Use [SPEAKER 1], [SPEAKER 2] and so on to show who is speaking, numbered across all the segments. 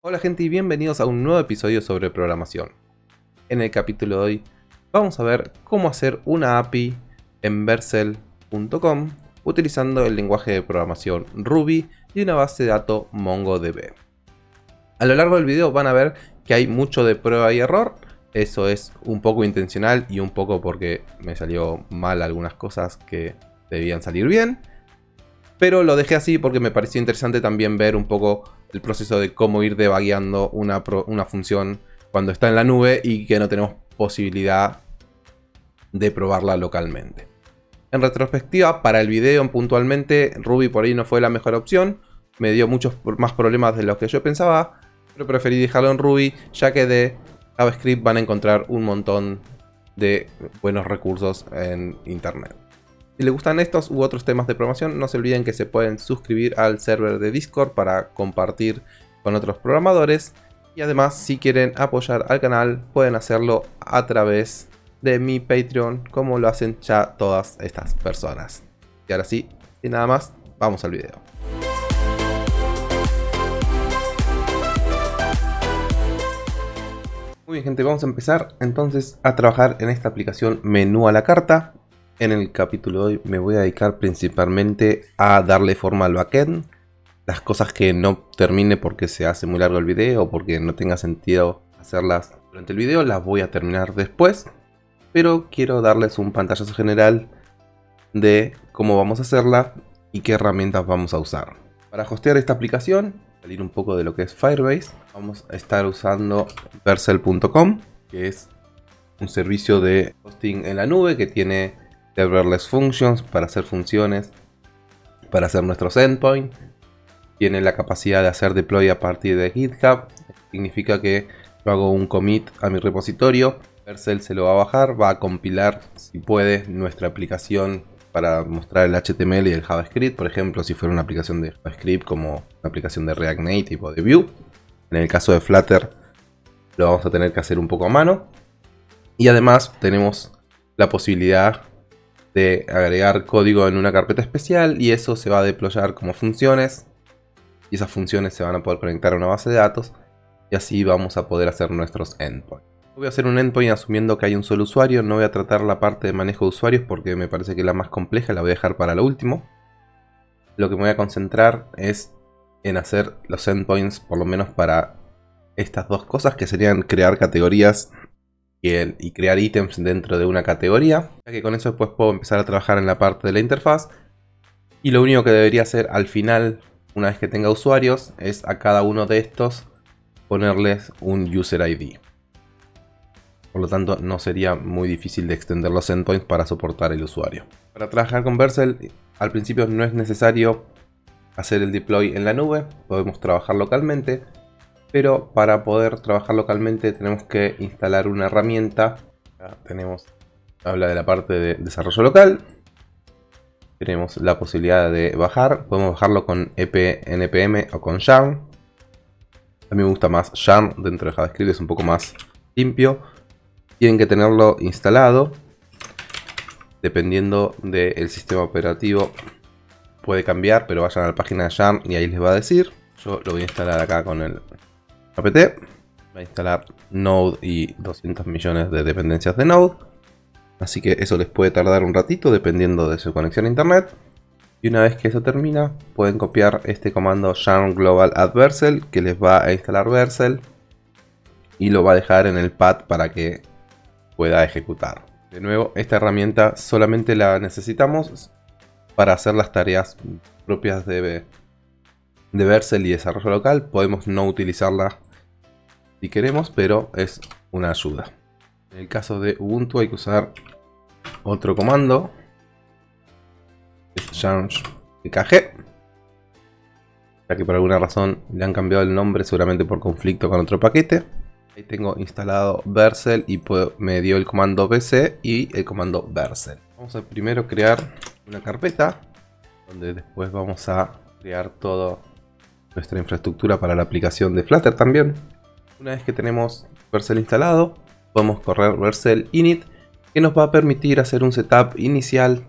[SPEAKER 1] Hola gente y bienvenidos a un nuevo episodio sobre programación. En el capítulo de hoy vamos a ver cómo hacer una API en Vercel.com utilizando el lenguaje de programación Ruby y una base de datos MongoDB. A lo largo del video van a ver que hay mucho de prueba y error, eso es un poco intencional y un poco porque me salió mal algunas cosas que debían salir bien. Pero lo dejé así porque me pareció interesante también ver un poco el proceso de cómo ir debagueando una, una función cuando está en la nube y que no tenemos posibilidad de probarla localmente. En retrospectiva, para el video puntualmente, Ruby por ahí no fue la mejor opción. Me dio muchos más problemas de lo que yo pensaba. Pero preferí dejarlo en Ruby, ya que de JavaScript van a encontrar un montón de buenos recursos en internet. Si les gustan estos u otros temas de programación, no se olviden que se pueden suscribir al server de Discord para compartir con otros programadores. Y además, si quieren apoyar al canal, pueden hacerlo a través de mi Patreon, como lo hacen ya todas estas personas. Y ahora sí, sin nada más, vamos al video. Muy bien gente, vamos a empezar entonces a trabajar en esta aplicación menú a la carta. En el capítulo de hoy me voy a dedicar principalmente a darle forma al backend. Las cosas que no termine porque se hace muy largo el video o porque no tenga sentido hacerlas durante el video, las voy a terminar después. Pero quiero darles un pantallazo general de cómo vamos a hacerla y qué herramientas vamos a usar. Para hostear esta aplicación salir un poco de lo que es Firebase, vamos a estar usando Vercel.com, que es un servicio de hosting en la nube que tiene serverless functions para hacer funciones, para hacer nuestros endpoints. Tiene la capacidad de hacer deploy a partir de GitHub. Significa que yo hago un commit a mi repositorio. Vercel se lo va a bajar, va a compilar, si puede, nuestra aplicación para mostrar el HTML y el JavaScript, por ejemplo, si fuera una aplicación de JavaScript como una aplicación de React Native o de Vue. En el caso de Flutter lo vamos a tener que hacer un poco a mano. Y además tenemos la posibilidad de agregar código en una carpeta especial y eso se va a deployar como funciones. Y esas funciones se van a poder conectar a una base de datos y así vamos a poder hacer nuestros endpoints. Voy a hacer un endpoint asumiendo que hay un solo usuario, no voy a tratar la parte de manejo de usuarios porque me parece que la más compleja la voy a dejar para lo último. Lo que me voy a concentrar es en hacer los endpoints por lo menos para estas dos cosas que serían crear categorías y, crear ítems dentro de una categoría. Ya que con eso después puedo empezar a trabajar en la parte de la interfaz. Y lo único que debería hacer al final, una vez que tenga usuarios, es a cada uno de estos ponerles un user ID. Por lo tanto, no sería muy difícil de extender los endpoints para soportar el usuario. Para trabajar con Vercel, al principio no es necesario hacer el deploy en la nube, podemos trabajar localmente, pero para poder trabajar localmente tenemos que instalar una herramienta. tenemos, habla de la parte de desarrollo local. Tenemos la posibilidad de bajar, podemos bajarlo con EP, npm o con yarn. A mí me gusta más yarn dentro de JavaScript, es un poco más limpio tienen que tenerlo instalado. Dependiendo del sistema operativo puede cambiar, pero vayan a la página de Yarn y ahí les va a decir. Yo lo voy a instalar acá con el apt. Voy a instalar Node y 200 millones de dependencias de Node. Así que eso les puede tardar un ratito dependiendo de su conexión a internet. Y una vez que eso termina, pueden copiar este comando yarn global add Vercel que les va a instalar Vercel y lo va a dejar en el pad para que pueda ejecutar. De nuevo, esta herramienta solamente la necesitamos para hacer las tareas propias de, de Vercel y desarrollo local. Podemos no utilizarla si queremos, pero es una ayuda. En el caso de Ubuntu hay que usar otro comando. Es change kg. Ya que por alguna razón le han cambiado el nombre, seguramente por conflicto con otro paquete. Ahí tengo instalado Vercel y me dio el comando bc y el comando Vercel. Vamos a primero crear una carpeta donde después vamos a crear toda nuestra infraestructura para la aplicación de Flutter también. Una vez que tenemos Vercel instalado, podemos correr Vercel init que nos va a permitir hacer un setup inicial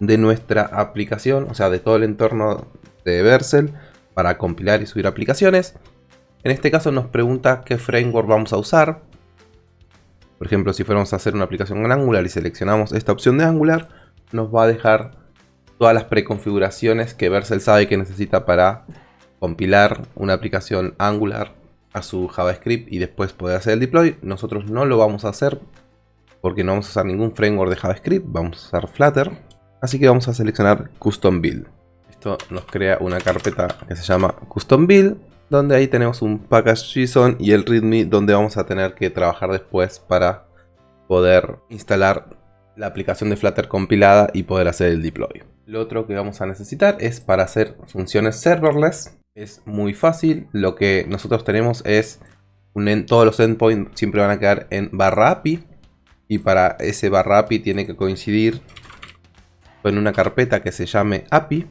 [SPEAKER 1] de nuestra aplicación, o sea, de todo el entorno de Vercel para compilar y subir aplicaciones. En este caso nos pregunta qué framework vamos a usar. Por ejemplo, si fuéramos a hacer una aplicación en Angular y seleccionamos esta opción de Angular, nos va a dejar todas las preconfiguraciones que Vercel sabe que necesita para compilar una aplicación Angular a su JavaScript y después poder hacer el deploy. Nosotros no lo vamos a hacer porque no vamos a usar ningún framework de JavaScript, vamos a usar Flutter. Así que vamos a seleccionar Custom Build. Esto nos crea una carpeta que se llama Custom Build, donde ahí tenemos un package.json y el readme donde vamos a tener que trabajar después para poder instalar la aplicación de Flutter compilada y poder hacer el deploy. Lo otro que vamos a necesitar es para hacer funciones serverless. Es muy fácil. Lo que nosotros tenemos es un todos los endpoints siempre van a quedar en barra API. Y para ese barra API tiene que coincidir con una carpeta que se llame API.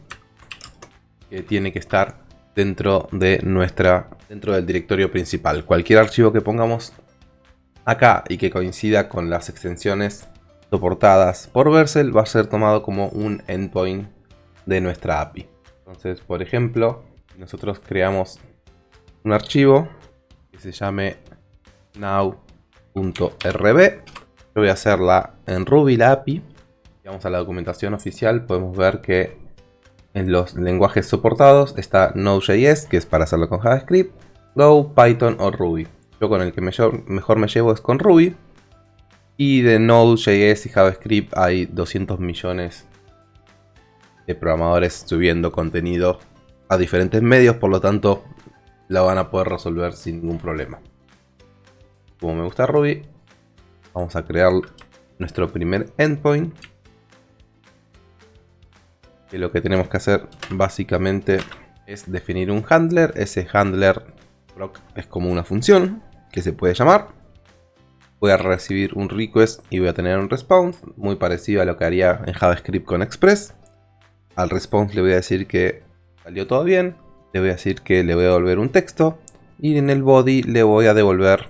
[SPEAKER 1] Que tiene que estar dentro de nuestra dentro del directorio principal. Cualquier archivo que pongamos acá y que coincida con las extensiones soportadas por Vercel va a ser tomado como un endpoint de nuestra API. Entonces, por ejemplo, nosotros creamos un archivo que se llame now.rb. Yo voy a hacerla en Ruby la API. Vamos a la documentación oficial, podemos ver que en los lenguajes soportados está Node.js, que es para hacerlo con JavaScript, Go, Python o Ruby. Yo con el que mejor me llevo es con Ruby. Y de Node.js y JavaScript hay 200 millones de programadores subiendo contenido a diferentes medios, por lo tanto la van a poder resolver sin ningún problema. Como me gusta Ruby, vamos a crear nuestro primer endpoint. Que lo que tenemos que hacer básicamente es definir un handler. Ese handler es como una función que se puede llamar voy a recibir un request y voy a tener un response, muy parecido a lo que haría en JavaScript con Express. Al response le voy a decir que salió todo bien, le voy a decir que le voy a devolver un texto y en el body le voy a devolver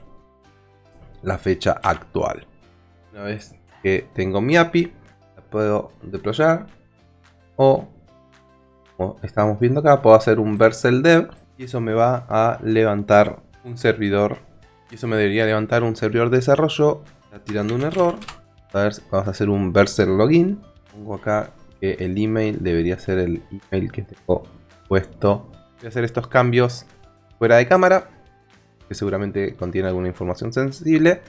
[SPEAKER 1] la fecha actual. Una vez que tengo mi API, la puedo deployar o, como estamos viendo acá, puedo hacer un Vercel dev y eso me va a levantar un servidor y eso me debería levantar un servidor de desarrollo. Está tirando un error. A ver, vamos a hacer un Vercel login. Pongo acá que el email debería ser el email que tengo puesto. Voy a hacer estos cambios fuera de cámara. Que seguramente contiene alguna información sensible.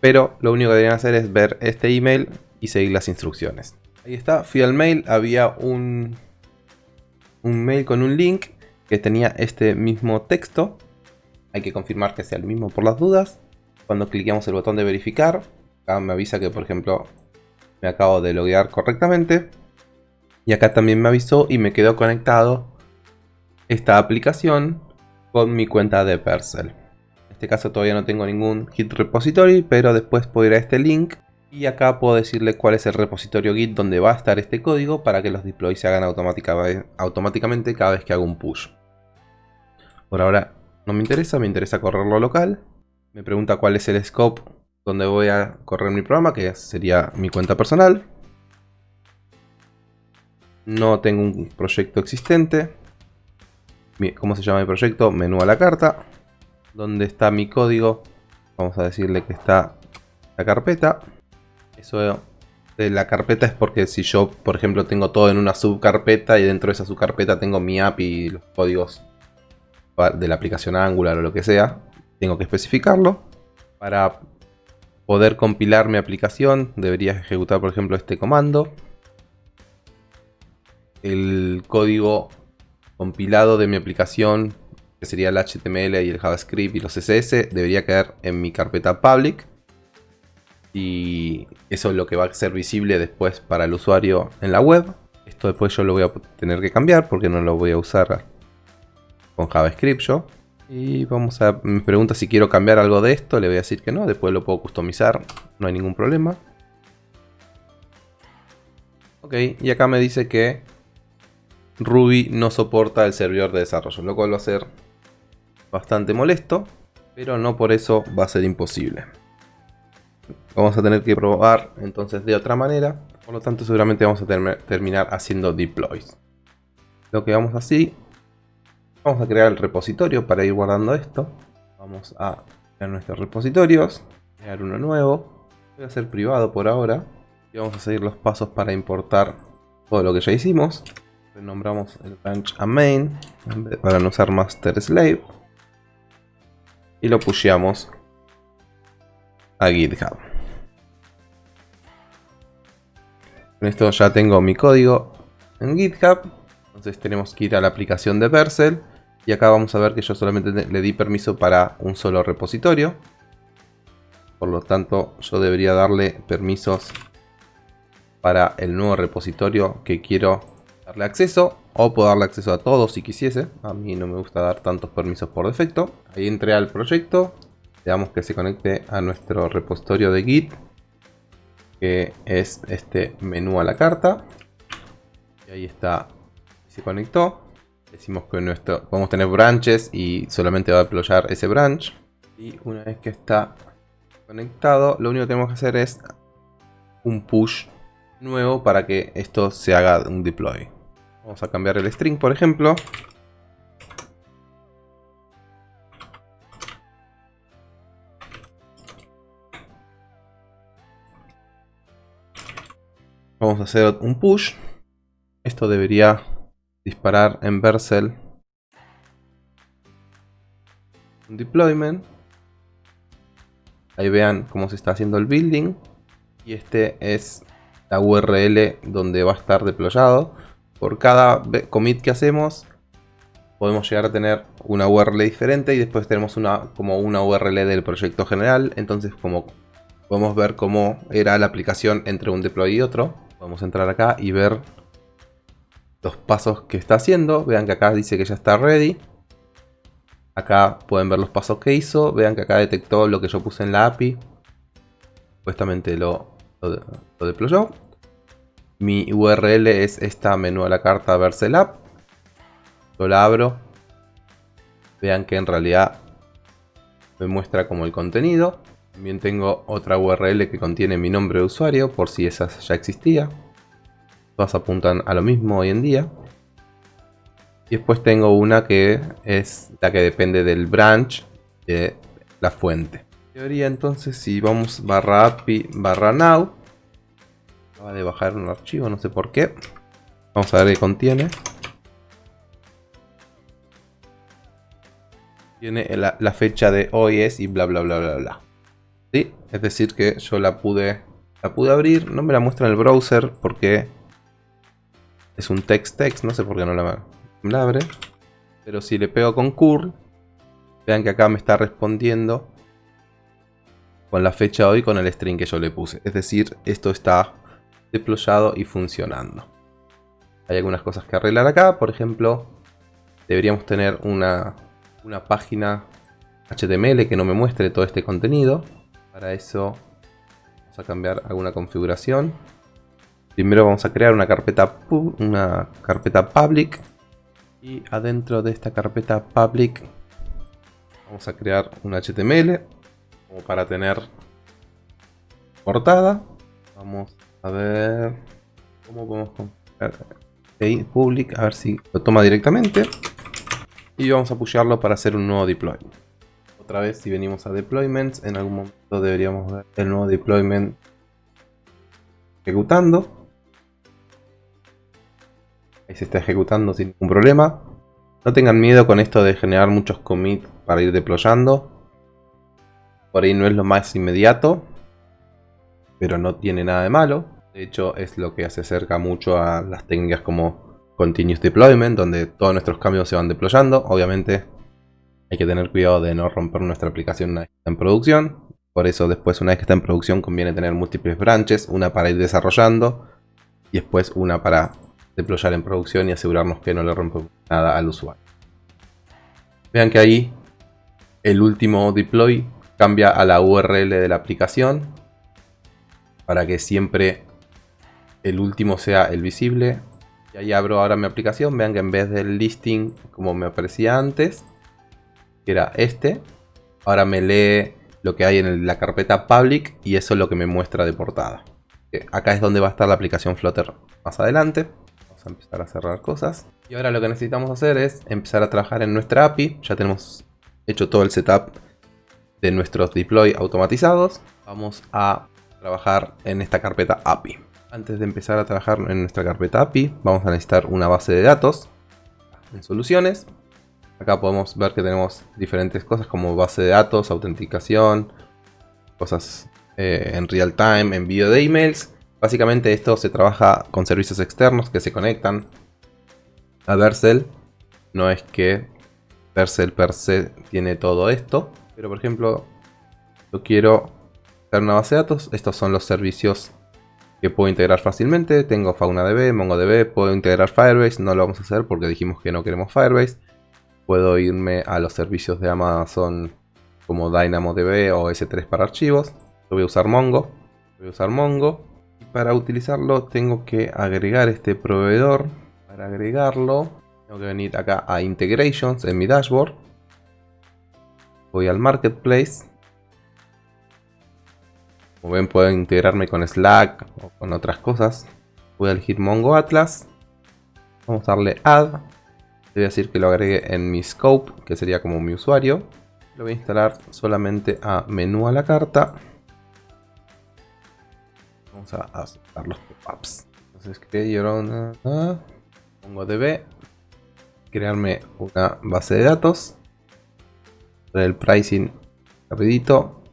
[SPEAKER 1] Pero lo único que deberían hacer es ver este email y seguir las instrucciones. Ahí está, fui al mail, había un, un mail con un link que tenía este mismo texto hay que confirmar que sea el mismo por las dudas. Cuando cliqueamos el botón de verificar, acá me avisa que por ejemplo me acabo de loguear correctamente. Y acá también me avisó y me quedó conectado esta aplicación con mi cuenta de Percel. En este caso todavía no tengo ningún Git repository, pero después puedo ir a este link y acá puedo decirle cuál es el repositorio Git donde va a estar este código para que los deploys se hagan automáticamente cada vez que hago un push. Por ahora no me interesa, me interesa correrlo local. Me pregunta cuál es el scope donde voy a correr mi programa, que sería mi cuenta personal. No tengo un proyecto existente. ¿Cómo se llama mi proyecto? Menú a la carta. ¿Dónde está mi código? Vamos a decirle que está la carpeta. Eso de la carpeta es porque si yo, por ejemplo, tengo todo en una subcarpeta y dentro de esa subcarpeta tengo mi API y los códigos de la aplicación Angular o lo que sea, tengo que especificarlo. Para poder compilar mi aplicación debería ejecutar por ejemplo este comando. El código compilado de mi aplicación, que sería el HTML y el JavaScript y los CSS, debería quedar en mi carpeta public. Y eso es lo que va a ser visible después para el usuario en la web. Esto después yo lo voy a tener que cambiar porque no lo voy a usar con JavaScript yo. Y vamos a... Me pregunta si quiero cambiar algo de esto. Le voy a decir que no. Después lo puedo customizar. No hay ningún problema. Ok. Y acá me dice que Ruby no soporta el servidor de desarrollo. Lo cual va a ser bastante molesto. Pero no por eso va a ser imposible. Vamos a tener que probar entonces de otra manera. Por lo tanto seguramente vamos a terminar haciendo deploys. Lo que vamos así Vamos a crear el repositorio para ir guardando esto. Vamos a crear nuestros repositorios, crear uno nuevo. Voy a hacer privado por ahora. Y vamos a seguir los pasos para importar todo lo que ya hicimos. Renombramos el branch a main para no usar master slave. Y lo pusheamos a GitHub. Con esto ya tengo mi código en GitHub. Entonces tenemos que ir a la aplicación de Vercel. Y acá vamos a ver que yo solamente le di permiso para un solo repositorio. Por lo tanto, yo debería darle permisos para el nuevo repositorio que quiero darle acceso. O puedo darle acceso a todos si quisiese. A mí no me gusta dar tantos permisos por defecto. Ahí entré al proyecto. Le que se conecte a nuestro repositorio de Git que es este menú a la carta. Y ahí está, se conectó. Decimos que nuestro, podemos tener branches y solamente va a deployar ese branch. Y una vez que está conectado, lo único que tenemos que hacer es un push nuevo para que esto se haga un deploy. Vamos a cambiar el string, por ejemplo. Vamos a hacer un push. Esto debería disparar en Vercel un deployment. Ahí vean cómo se está haciendo el building. Y este es la URL donde va a estar deployado. Por cada commit que hacemos podemos llegar a tener una URL diferente y después tenemos una como una URL del proyecto general. Entonces como podemos ver cómo era la aplicación entre un deploy y otro. A entrar acá y ver los pasos que está haciendo. Vean que acá dice que ya está ready. Acá pueden ver los pasos que hizo. Vean que acá detectó lo que yo puse en la API. Supuestamente lo, deployó. Mi URL es esta menú a la carta Vercel App. Yo la abro. Vean que en realidad me muestra como el contenido. También tengo otra URL que contiene mi nombre de usuario, por si esa ya existía. Todas apuntan a lo mismo hoy en día. Y después tengo una que es la que depende del branch de la fuente. En teoría entonces si vamos barra api barra now. Acaba de bajar un archivo, no sé por qué. Vamos a ver qué contiene. Tiene la, fecha de hoy es y bla bla bla bla bla. Es decir que yo la pude, la pude abrir. No me la muestra en el browser porque es un text text. No sé por qué no la, la abre. Pero si le pego con curl, vean que acá me está respondiendo con la fecha hoy con el string que yo le puse. Es decir, esto está deployado y funcionando. Hay algunas cosas que arreglar acá. Por ejemplo, deberíamos tener una, una página HTML que no me muestre todo este contenido. Para eso vamos a cambiar alguna configuración. Primero vamos a crear una carpeta, una carpeta public. Y adentro de esta carpeta public vamos a crear un HTML como para tener portada. Vamos a ver cómo podemos configurar public, a ver si lo toma directamente. Y vamos a pushearlo para hacer un nuevo deploy otra vez si venimos a deployments, en algún momento deberíamos ver el nuevo deployment ejecutando. Ahí se está ejecutando sin ningún problema. No tengan miedo con esto de generar muchos commits para ir deployando. Por ahí no es lo más inmediato, pero no tiene nada de malo. De hecho es lo que se acerca mucho a las técnicas como Continuous Deployment, donde todos nuestros cambios se van deployando. Obviamente hay que tener cuidado de no romper nuestra aplicación una vez que está en producción. Por eso después una vez que está en producción conviene tener múltiples branches, una para ir desarrollando y después una para deployar en producción y asegurarnos que no le rompemos nada al usuario. Vean que ahí el último deploy cambia a la URL de la aplicación para que siempre el último sea el visible. Y ahí abro ahora mi aplicación, vean que en vez del listing como me aparecía antes, que era este. Ahora me lee lo que hay en la carpeta public y eso es lo que me muestra de portada. Acá es donde va a estar la aplicación Flutter más adelante. Vamos a empezar a cerrar cosas. Y ahora lo que necesitamos hacer es empezar a trabajar en nuestra API. Ya tenemos hecho todo el setup de nuestros deploy automatizados. Vamos a trabajar en esta carpeta API. Antes de empezar a trabajar en nuestra carpeta API, vamos a necesitar una base de datos en soluciones. Acá podemos ver que tenemos diferentes cosas como base de datos, autenticación, cosas eh, en real time, envío de emails. Básicamente esto se trabaja con servicios externos que se conectan a Vercel. No es que Vercel per se tiene todo esto, pero por ejemplo, yo quiero hacer una base de datos. Estos son los servicios que puedo integrar fácilmente. Tengo FaunaDB, MongoDB, puedo integrar Firebase. No lo vamos a hacer porque dijimos que no queremos Firebase. Puedo irme a los servicios de Amazon como DynamoDB o S3 para archivos. Yo voy a usar Mongo. Voy a usar Mongo. Y para utilizarlo tengo que agregar este proveedor. Para agregarlo tengo que venir acá a Integrations en mi dashboard. Voy al Marketplace. Como ven puedo integrarme con Slack o con otras cosas. Voy elegir Mongo Atlas. Vamos a darle Add. Voy a decir que lo agregue en mi scope, que sería como mi usuario. Lo voy a instalar solamente a menú a la carta. Vamos a aceptar los pop-ups. Entonces crearon MongoDB. Crearme una base de datos. El pricing rapidito.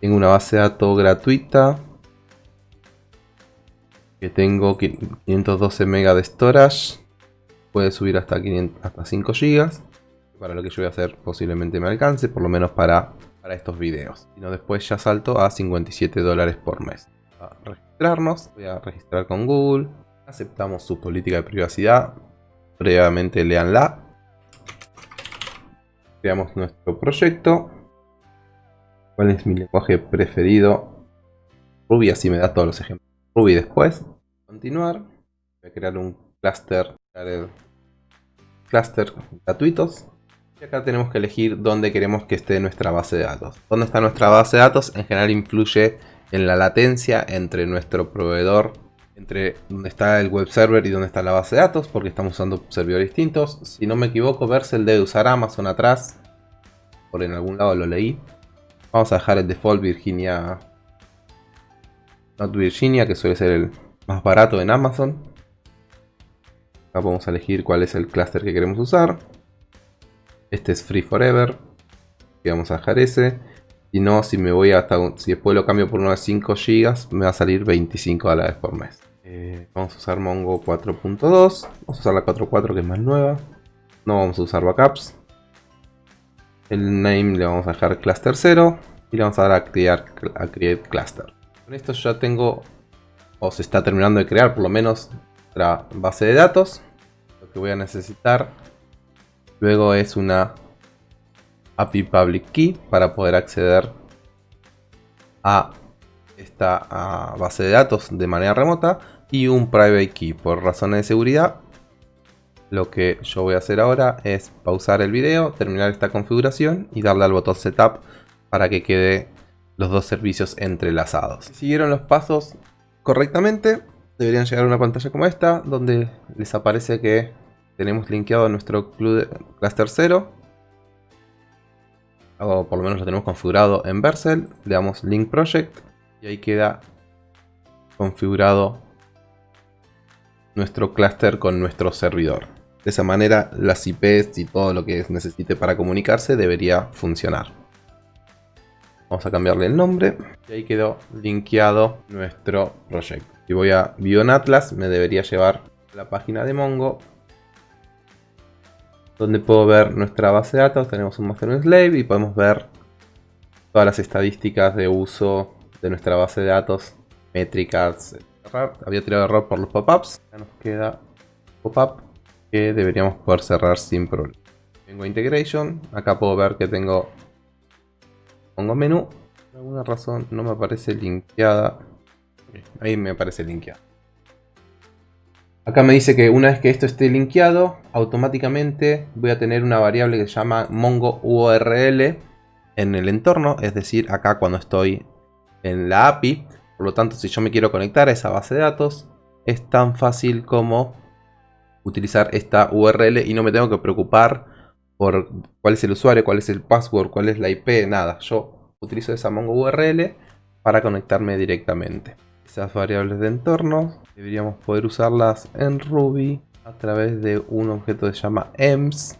[SPEAKER 1] Tengo una base de datos gratuita. Que tengo 512 MB de storage. Puede subir hasta, 500, hasta 5 GB. Para lo que yo voy a hacer posiblemente me alcance. Por lo menos para, para estos videos. Si no después ya salto a 57 dólares por mes. A registrarnos. Voy a registrar con Google. Aceptamos su política de privacidad. Previamente leanla. Creamos nuestro proyecto. ¿Cuál es mi lenguaje preferido? Ruby, así me da todos los ejemplos. Ruby después. Continuar. Voy a crear un cluster. Cluster gratuitos. Y acá tenemos que elegir dónde queremos que esté nuestra base de datos. Dónde está nuestra base de datos en general influye en la latencia entre nuestro proveedor, entre dónde está el web server y dónde está la base de datos, porque estamos usando servidores distintos. Si no me equivoco, Vercel debe usar Amazon atrás. Por en algún lado lo leí. Vamos a dejar el default Virginia. Not Virginia, que suele ser el más barato en Amazon. Acá podemos elegir cuál es el cluster que queremos usar. Este es Free Forever. Vamos a dejar ese. Si no, si me voy hasta. Si después lo cambio por uno de 5 GB, me va a salir 25 dólares por mes. Eh, vamos a usar Mongo 4.2. Vamos a usar la 4.4 que es más nueva. No vamos a usar backups. El name le vamos a dejar cluster 0 y le vamos a dar a, crear, a create cluster. Con esto ya tengo, o se está terminando de crear por lo menos nuestra base de datos. Lo que voy a necesitar luego es una API Public Key para poder acceder a esta base de datos de manera remota y un Private Key por razones de seguridad lo que yo voy a hacer ahora es pausar el video, terminar esta configuración y darle al botón Setup para que quede los dos servicios entrelazados. Si siguieron los pasos correctamente, deberían llegar a una pantalla como esta, donde les aparece que tenemos linkeado nuestro cluster 0. O por lo menos lo tenemos configurado en Vercel. Le damos Link Project y ahí queda configurado nuestro cluster con nuestro servidor. De esa manera las IPs y todo lo que necesite para comunicarse debería funcionar. Vamos a cambiarle el nombre y ahí quedó linkeado nuestro proyecto. Si voy a Bion Atlas me debería llevar a la página de Mongo donde puedo ver nuestra base de datos. Tenemos un master slave y podemos ver todas las estadísticas de uso de nuestra base de datos, métricas. Había tirado error por los pop-ups. Ya nos queda pop-up que deberíamos poder cerrar sin problema. Tengo Integration, acá puedo ver que tengo pongo menú, por alguna razón no me aparece linkeada. Ahí me aparece linkeado. Acá me dice que una vez que esto esté linkeado, automáticamente voy a tener una variable que se llama Mongo URL en el entorno, es decir, acá cuando estoy en la API. Por lo tanto, si yo me quiero conectar a esa base de datos, es tan fácil como utilizar esta URL y no me tengo que preocupar por cuál es el usuario, cuál es el password, cuál es la IP, nada. Yo utilizo esa Mongo URL para conectarme directamente. Esas variables de entorno deberíamos poder usarlas en Ruby a través de un objeto que se llama ems.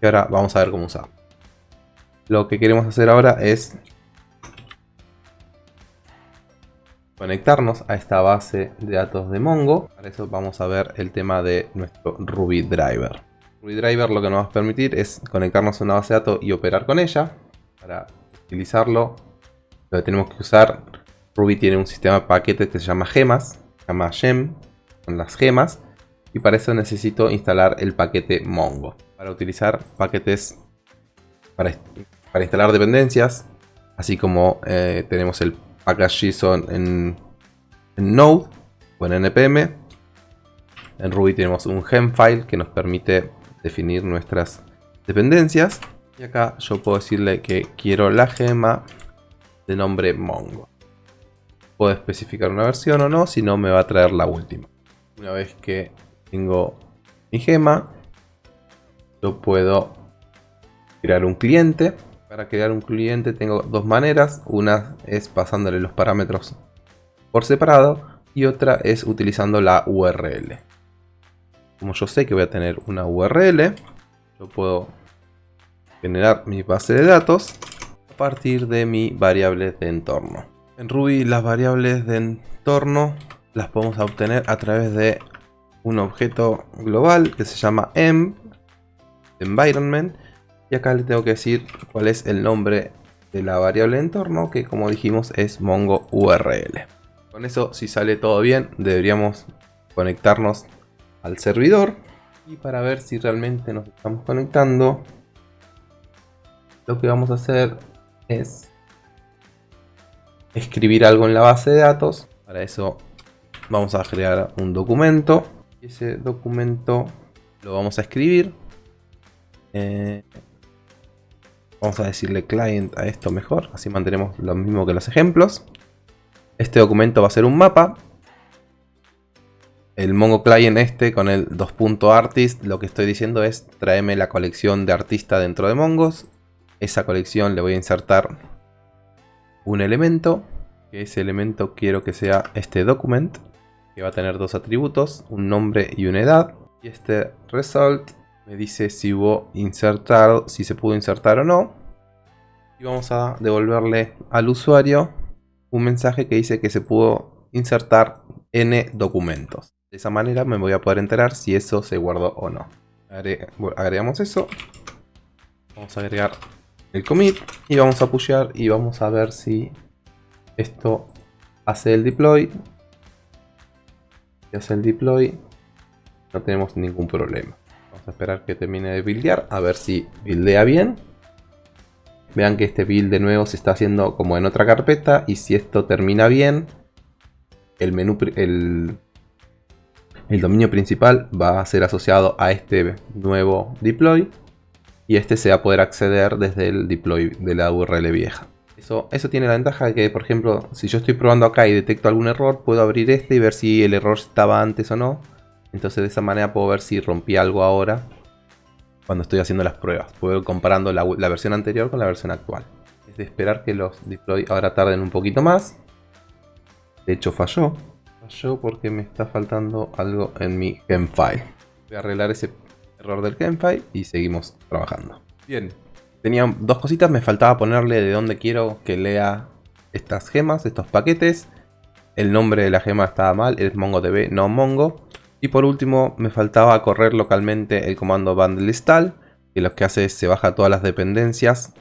[SPEAKER 1] Y ahora vamos a ver cómo usarlo. Lo que queremos hacer ahora es conectarnos a esta base de datos de Mongo. Para eso vamos a ver el tema de nuestro Ruby Driver. Ruby Driver lo que nos va a permitir es conectarnos a una base de datos y operar con ella. Para utilizarlo, lo que tenemos que usar, Ruby tiene un sistema de paquetes que se llama gemas, se llama gem, con las gemas. Y para eso necesito instalar el paquete Mongo. Para utilizar paquetes para, para instalar dependencias, así como eh, tenemos el package JSON en, en Node o en NPM. En Ruby tenemos un gem file que nos permite definir nuestras dependencias. Y acá yo puedo decirle que quiero la gema de nombre Mongo. Puedo especificar una versión o no, si no me va a traer la última. Una vez que tengo mi gema, yo puedo crear un cliente. Para crear un cliente tengo dos maneras. Una es pasándole los parámetros por separado y otra es utilizando la URL como yo sé que voy a tener una URL, yo puedo generar mi base de datos a partir de mi variable de entorno. En Ruby las variables de entorno las podemos obtener a través de un objeto global que se llama env, environment, y acá le tengo que decir cuál es el nombre de la variable entorno, que como dijimos es mongo URL. Con eso, si sale todo bien, deberíamos conectarnos al servidor. Y para ver si realmente nos estamos conectando lo que vamos a hacer es escribir algo en la base de datos. Para eso vamos a crear un documento. Ese documento lo vamos a escribir. Eh, vamos a decirle client a esto mejor así mantenemos lo mismo que los ejemplos este documento va a ser un mapa el Mongo Client este con el 2.artist lo que estoy diciendo es tráeme la colección de artista dentro de Mongos. Esa colección le voy a insertar un elemento. Ese elemento quiero que sea este document. Que va a tener dos atributos, un nombre y una edad. Y este result me dice si hubo insertado, si se pudo insertar o no. Y vamos a devolverle al usuario un mensaje que dice que se pudo insertar n documentos. De esa manera me voy a poder enterar si eso se guardó o no. agregamos eso. Vamos a agregar el commit y vamos a pushear y vamos a ver si esto hace el deploy. Si hace el deploy no tenemos ningún problema. Vamos a esperar que termine de buildear a ver si buildea bien. Vean que este build de nuevo se está haciendo como en otra carpeta y si esto termina bien, el menú, el dominio principal va a ser asociado a este nuevo deploy y este se va a poder acceder desde el deploy de la URL vieja. Eso, eso tiene la ventaja de que, por ejemplo, si yo estoy probando acá y detecto algún error, puedo abrir este y ver si el error estaba antes o no. Entonces de esa manera puedo ver si rompí algo ahora cuando estoy haciendo las pruebas. Puedo ir comparando la, versión anterior con la versión actual. Es de esperar que los deploy ahora tarden un poquito más. De hecho falló yo porque me está faltando algo en mi gemfile. Voy a arreglar ese error del gemfile y seguimos trabajando. Bien, tenía dos cositas, me faltaba ponerle de dónde quiero que lea estas gemas, estos paquetes. El nombre de la gema estaba mal, es MongoDB, no Mongo. Y por último, me faltaba correr localmente el comando bundle install, que lo que hace es se baja todas las dependencias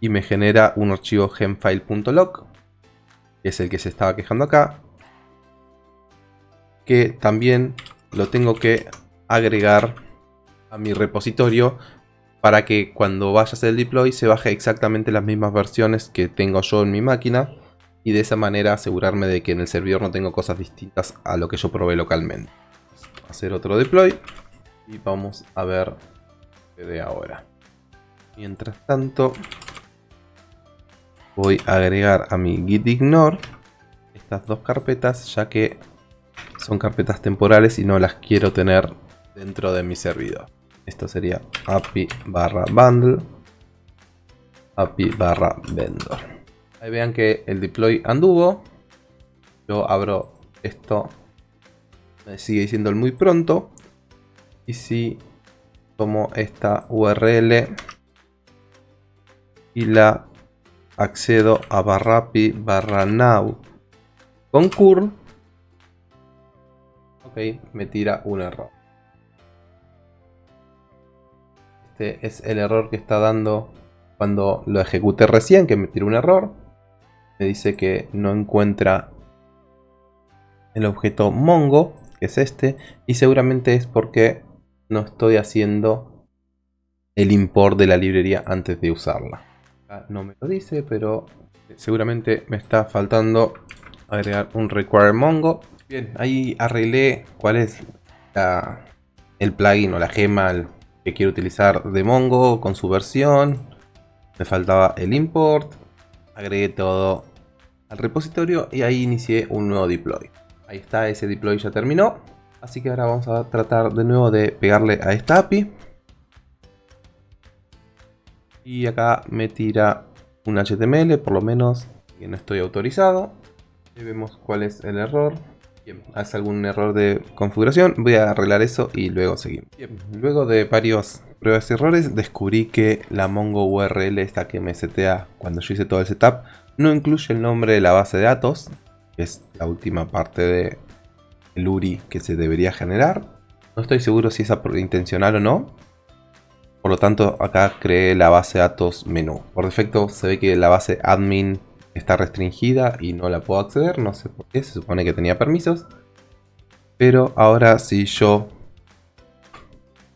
[SPEAKER 1] y me genera un archivo gemfile.log, que es el que se estaba quejando acá que también lo tengo que agregar a mi repositorio para que cuando vaya a hacer el deploy se baje exactamente las mismas versiones que tengo yo en mi máquina y de esa manera asegurarme de que en el servidor no tengo cosas distintas a lo que yo probé localmente. Hacer otro deploy y vamos a ver de ahora. Mientras tanto voy a agregar a mi git ignore estas dos carpetas ya que son carpetas temporales y no las quiero tener dentro de mi servidor. Esto sería api barra bundle api barra vendor. Ahí vean que el deploy anduvo. Yo abro esto. Me sigue diciendo el muy pronto. Y si tomo esta URL y la accedo a barra api barra now con curl. Ok, me tira un error. Este es el error que está dando cuando lo ejecuté recién, que me tiró un error. Me dice que no encuentra el objeto Mongo, es este. Y seguramente es porque no estoy haciendo el import de la librería antes de usarla. No me lo dice, pero seguramente me está faltando agregar un require mongo. Bien, ahí arreglé cuál es el plugin o la gema que quiero utilizar de Mongo con su versión. Me faltaba el import. Agregué todo al repositorio y ahí inicié un nuevo deploy. Ahí está, ese deploy ya terminó. Así que ahora vamos a tratar de nuevo de pegarle a esta API. Y acá me tira un HTML, por lo menos que no estoy autorizado vemos cuál es el error. Bien, hace algún error de configuración. Voy a arreglar eso y luego seguimos. luego de varios pruebas y errores, descubrí que la Mongo URL, esta que me setea cuando yo hice todo el setup, no incluye el nombre de la base de datos, es la última parte de el URI que se debería generar. No estoy seguro si es intencional o no. Por lo tanto, acá creé la base datos menú. Por defecto se ve que la base admin está restringida y no la puedo acceder, no sé por qué, se supone que tenía permisos. Pero ahora si yo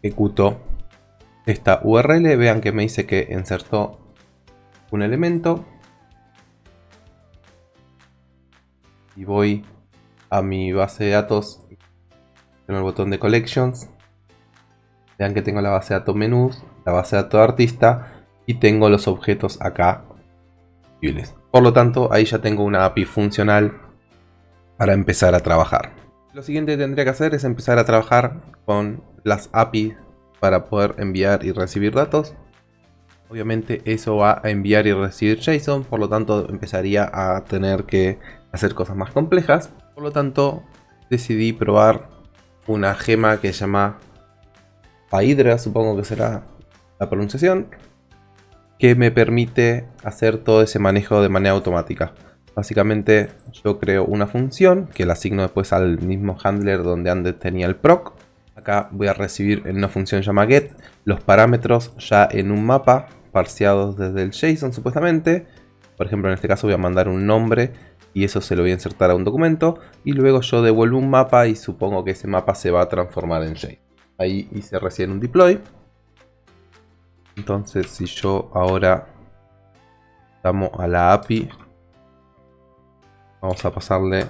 [SPEAKER 1] ejecuto esta URL, vean que me dice que insertó un elemento. Y voy a mi base de datos, tengo el botón de Collections. Vean que tengo la base de datos menús, la base de datos artista y tengo los objetos acá. Por lo tanto, ahí ya tengo una API funcional para empezar a trabajar. Lo siguiente que tendría que hacer es empezar a trabajar con las APIs para poder enviar y recibir datos. Obviamente eso va a enviar y recibir JSON, por lo tanto empezaría a tener que hacer cosas más complejas. Por lo tanto, decidí probar una gema que se llama Phaedra, supongo que será la pronunciación, que me permite hacer todo ese manejo de manera automática. Básicamente yo creo una función que la asigno después al mismo handler donde antes tenía el proc. Acá voy a recibir en una función llamada get los parámetros ya en un mapa parseados desde el JSON supuestamente. Por ejemplo en este caso voy a mandar un nombre y eso se lo voy a insertar a un documento y luego yo devuelvo un mapa y supongo que ese mapa se va a transformar en JSON. Ahí hice recién un deploy. Entonces si yo ahora damos a la API, vamos a pasarle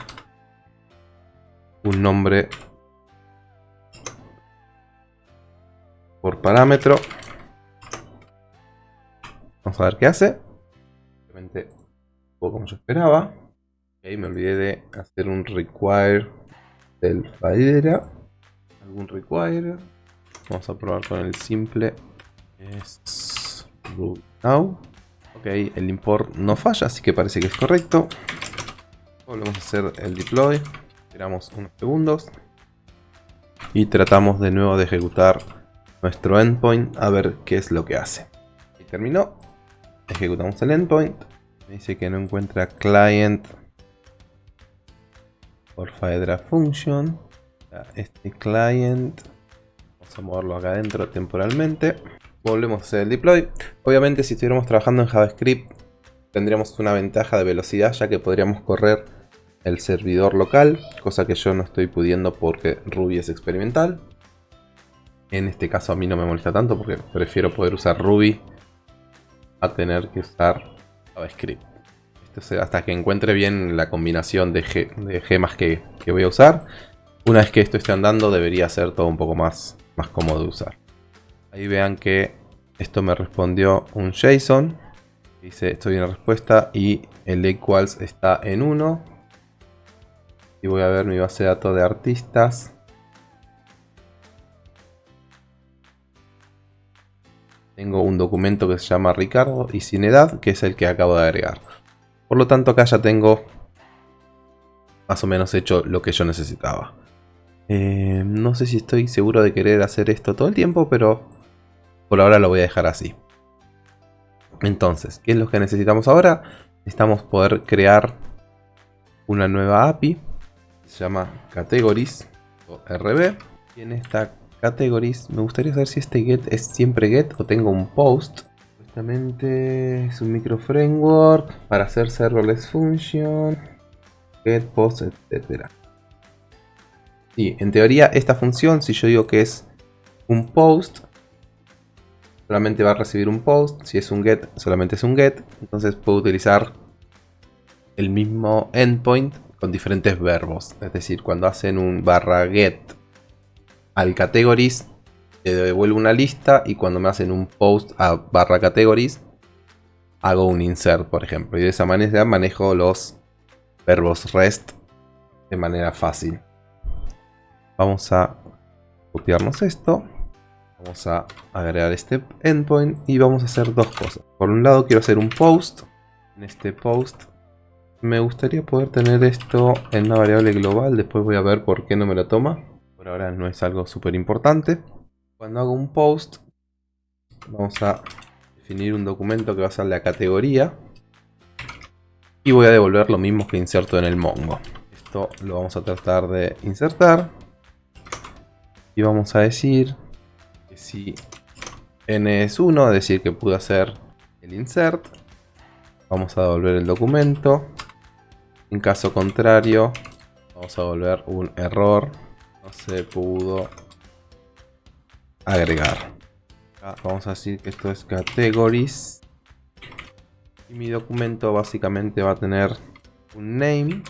[SPEAKER 1] un nombre por parámetro. Vamos a ver qué hace. Obviamente, como yo esperaba. Ok, me olvidé de hacer un require del Faidera. Algún require. Vamos a probar con el simple es now. Ok, el import no falla, así que parece que es correcto. Volvemos a hacer el deploy. Esperamos unos segundos. Y tratamos de nuevo de ejecutar nuestro endpoint a ver qué es lo que hace. Y terminó. Ejecutamos el endpoint. Me dice que no encuentra client por Faedra function. Este client. Vamos a moverlo acá adentro temporalmente volvemos a hacer el deploy. Obviamente si estuviéramos trabajando en JavaScript tendríamos una ventaja de velocidad ya que podríamos correr el servidor local, cosa que yo no estoy pudiendo porque Ruby es experimental. En este caso a mí no me molesta tanto porque prefiero poder usar Ruby a tener que usar JavaScript. Hasta que encuentre bien la combinación de, gemas que, que, voy a usar. Una vez que esto esté andando debería ser todo un poco más, más cómodo de usar. Ahí vean que esto me respondió un JSON. Dice estoy en respuesta y el equals está en 1. Y voy a ver mi base de datos de artistas. Tengo un documento que se llama Ricardo y sin edad, que es el que acabo de agregar. Por lo tanto acá ya tengo más o menos hecho lo que yo necesitaba. Eh, no sé si estoy seguro de querer hacer esto todo el tiempo, pero por ahora lo voy a dejar así. Entonces, ¿qué es lo que necesitamos ahora? Necesitamos poder crear una nueva API. Se llama Categories o RB. Y en esta Categories me gustaría saber si este get es siempre get o tengo un post. Justamente es un micro framework para hacer serverless function, get, post, etc. Y en teoría esta función, si yo digo que es un post, solamente va a recibir un post. Si es un get, solamente es un get. Entonces puedo utilizar el mismo endpoint con diferentes verbos. Es decir, cuando hacen un barra get al categories, le devuelvo una lista. Y cuando me hacen un post a barra categories, hago un insert, por ejemplo. Y de esa manera manejo los verbos rest de manera fácil. Vamos a copiarnos esto. Vamos a agregar este endpoint y vamos a hacer dos cosas. Por un lado quiero hacer un post. En este post me gustaría poder tener esto en una variable global. Después voy a ver por qué no me lo toma. Por ahora no es algo súper importante. Cuando hago un post, vamos a definir un documento que va a ser la categoría. Y voy a devolver lo mismo que inserto en el Mongo. Esto lo vamos a tratar de insertar. Y vamos a decir si n es 1, es decir que pude hacer el insert, vamos a devolver el documento. En caso contrario, vamos a devolver un error, no se pudo agregar. vamos a decir que esto es categories. Y mi documento básicamente va a tener un name.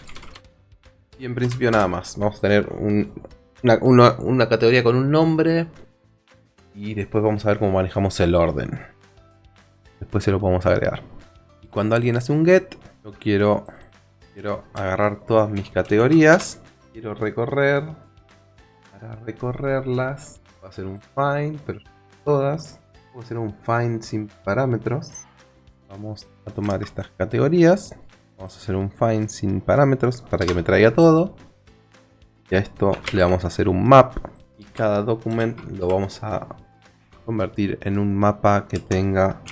[SPEAKER 1] Y en principio nada más. Vamos a tener una categoría con un nombre, y después vamos a ver cómo manejamos el orden. Después se lo podemos agregar. Y cuando alguien hace un get, yo quiero, quiero agarrar todas mis categorías. Quiero recorrer. Para recorrerlas, voy a hacer un find, pero todas. Voy a hacer un find sin parámetros. Vamos a tomar estas categorías. Vamos a hacer un find sin parámetros para que me traiga todo. Y a esto le vamos a hacer un map. Y cada documento lo vamos a convertir en un mapa que tenga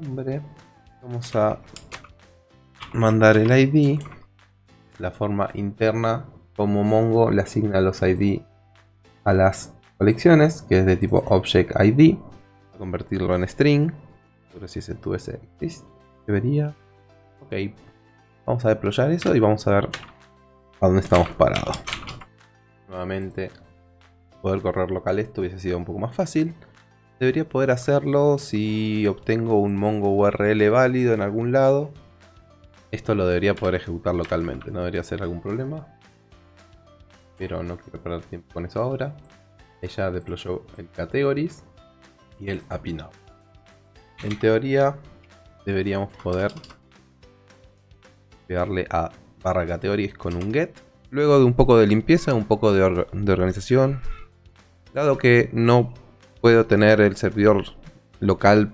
[SPEAKER 1] nombre. Vamos a mandar el ID. La forma interna como Mongo le asigna los ID a las colecciones, que es de tipo Object ID. A convertirlo en string. Pero si se tuviese debería. Ok. Vamos a deployar eso y vamos a ver a dónde estamos parados. Nuevamente, poder correr local esto hubiese sido un poco más fácil. Debería poder hacerlo si obtengo un Mongo URL válido en algún lado. Esto lo debería poder ejecutar localmente, no debería ser algún problema. Pero no quiero perder tiempo con eso ahora. Ella deployó el categories y el API Now. En teoría deberíamos poder pegarle a barra categories con un get. Luego de un poco de limpieza, un poco de, de organización. Dado que no puedo tener el servidor local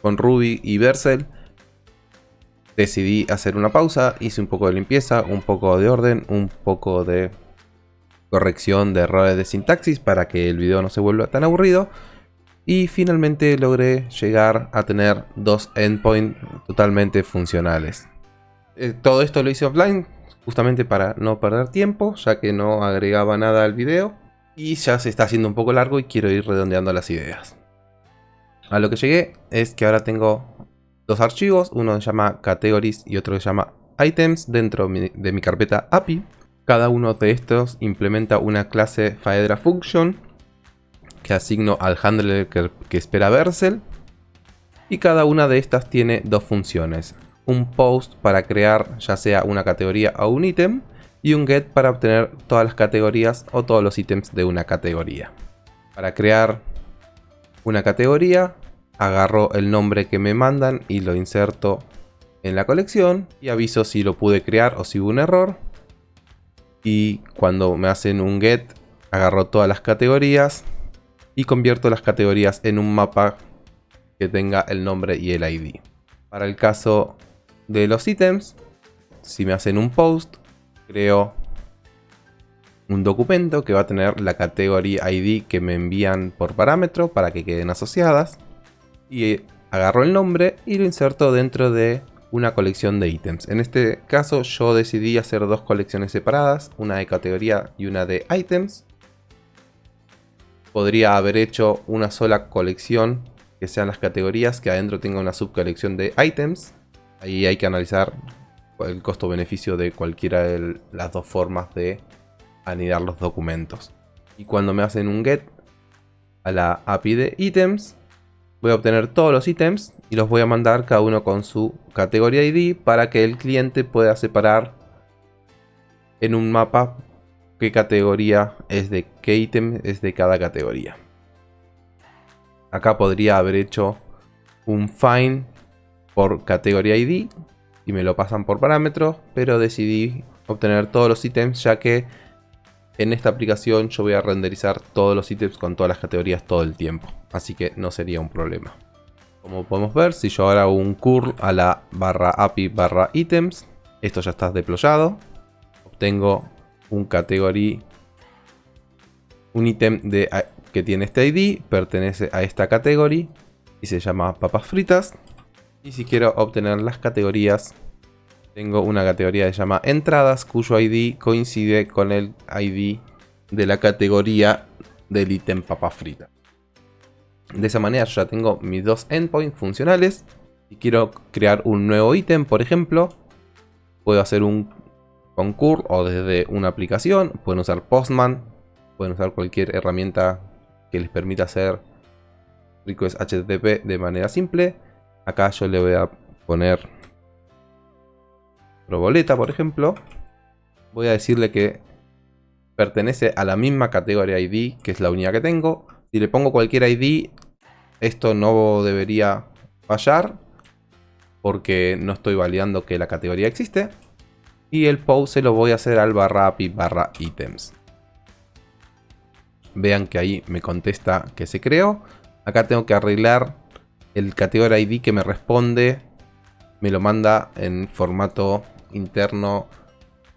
[SPEAKER 1] con Ruby y Vercel. Decidí hacer una pausa, hice un poco de limpieza, un poco de orden, un poco de corrección de errores de sintaxis para que el video no se vuelva tan aburrido. Y finalmente logré llegar a tener dos endpoints totalmente funcionales. Eh, todo esto lo hice offline justamente para no perder tiempo, ya que no agregaba nada al video. Y ya se está haciendo un poco largo y quiero ir redondeando las ideas. A lo que llegué es que ahora tengo dos archivos, uno se llama categories y otro se llama items dentro de mi carpeta API. Cada uno de estos implementa una clase Faedra Function que asigno al handler que, que espera Vercel. Y cada una de estas tiene dos funciones. Un post para crear ya sea una categoría o un ítem y un get para obtener todas las categorías o todos los ítems de una categoría. Para crear una categoría, agarro el nombre que me mandan y lo inserto en la colección y aviso si lo pude crear o si hubo un error. Y cuando me hacen un get, agarro todas las categorías y convierto las categorías en un mapa que tenga el nombre y el ID. Para el caso de los ítems, si me hacen un post, creo un documento que va a tener la categoría ID que me envían por parámetro para que queden asociadas. Y agarro el nombre y lo inserto dentro de una colección de ítems. En este caso yo decidí hacer dos colecciones separadas, una de categoría y una de ítems. Podría haber hecho una sola colección que sean las categorías, que adentro tenga una subcolección de ítems. Ahí hay que analizar el costo-beneficio de cualquiera de las dos formas de anidar los documentos. Y cuando me hacen un get a la API de ítems, voy a obtener todos los ítems y los voy a mandar cada uno con su categoría ID para que el cliente pueda separar en un mapa qué categoría es de qué ítem es de cada categoría. Acá podría haber hecho un find por categoría ID y me lo pasan por parámetros, pero decidí obtener todos los ítems ya que en esta aplicación yo voy a renderizar todos los ítems con todas las categorías todo el tiempo. Así que no sería un problema. Como podemos ver, si yo ahora hago un curl a la barra API barra ítems, esto ya está deployado. Obtengo un category, un ítem que tiene este ID, pertenece a esta categoría y se llama papas fritas. Y si quiero obtener las categorías tengo una categoría que se llama entradas, cuyo ID coincide con el ID de la categoría del ítem papa frita. De esa manera yo ya tengo mis dos endpoints funcionales. Si quiero crear un nuevo ítem, por ejemplo, puedo hacer un concur o desde una aplicación. Pueden usar Postman, pueden usar cualquier herramienta que les permita hacer request HTTP de manera simple. Acá yo le voy a poner Proboleta, por ejemplo, voy a decirle que pertenece a la misma categoría ID, que es la unidad que tengo. Si le pongo cualquier ID, esto no debería fallar, porque no estoy validando que la categoría existe. Y el post se lo voy a hacer al barra API barra ítems. Vean que ahí me contesta que se creó. Acá tengo que arreglar el categoría ID que me responde. Me lo manda en formato interno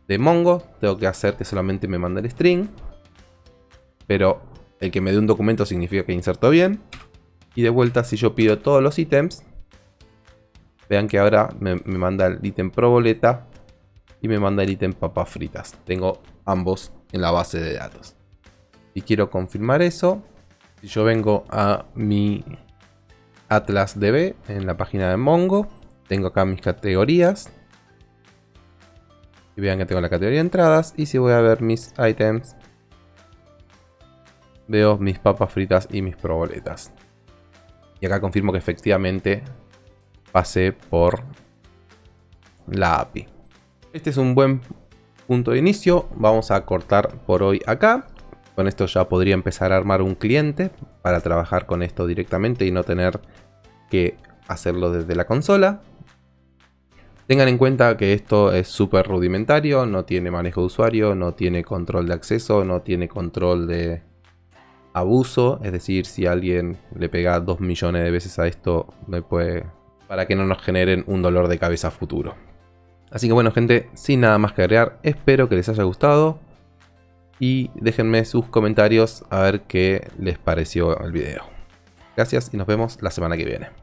[SPEAKER 1] de Mongo. Tengo que hacer que solamente me mande el string. Pero el que me dé un documento significa que inserto bien. Y de vuelta, si yo pido todos los ítems, vean que ahora me, manda el ítem proboleta y me manda el ítem papas fritas. Tengo ambos en la base de datos. Y quiero confirmar eso. Si yo vengo a mi Atlas DB en la página de Mongo, tengo acá mis categorías. Y vean que tengo la categoría de entradas. Y si voy a ver mis items, veo mis papas fritas y mis proboletas. Y acá confirmo que efectivamente pasé por la API. Este es un buen punto de inicio. Vamos a cortar por hoy acá. Con esto ya podría empezar a armar un cliente para trabajar con esto directamente y no tener que hacerlo desde la consola. Tengan en cuenta que esto es súper rudimentario, no tiene manejo de usuario, no tiene control de acceso, no tiene control de abuso. Es decir, si alguien le pega 2 millones de veces a esto, puede... para que no nos generen un dolor de cabeza futuro. Así que bueno gente, sin nada más que agregar, espero que les haya gustado. Y déjenme sus comentarios a ver qué les pareció el video. Gracias y nos vemos la semana que viene.